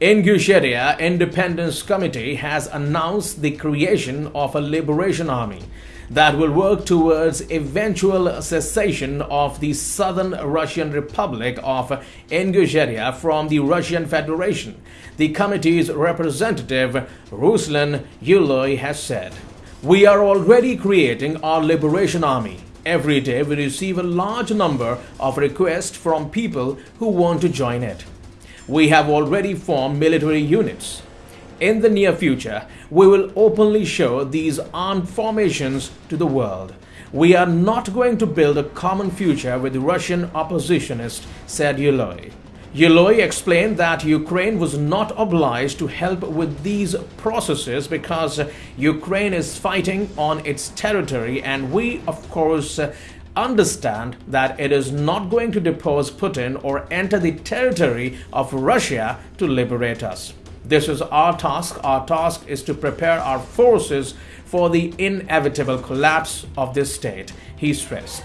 Ingushetia Independence Committee has announced the creation of a liberation army that will work towards eventual cessation of the Southern Russian Republic of Ingushetia from the Russian Federation. The committee's representative Ruslan Yuloy has said, "We are already creating our liberation army." Every day we receive a large number of requests from people who want to join it we have already formed military units. In the near future, we will openly show these armed formations to the world. We are not going to build a common future with Russian oppositionists, said Yuloy. Yuloy explained that Ukraine was not obliged to help with these processes because Ukraine is fighting on its territory and we, of course, understand that it is not going to depose Putin or enter the territory of Russia to liberate us. This is our task. Our task is to prepare our forces for the inevitable collapse of this state, he stressed.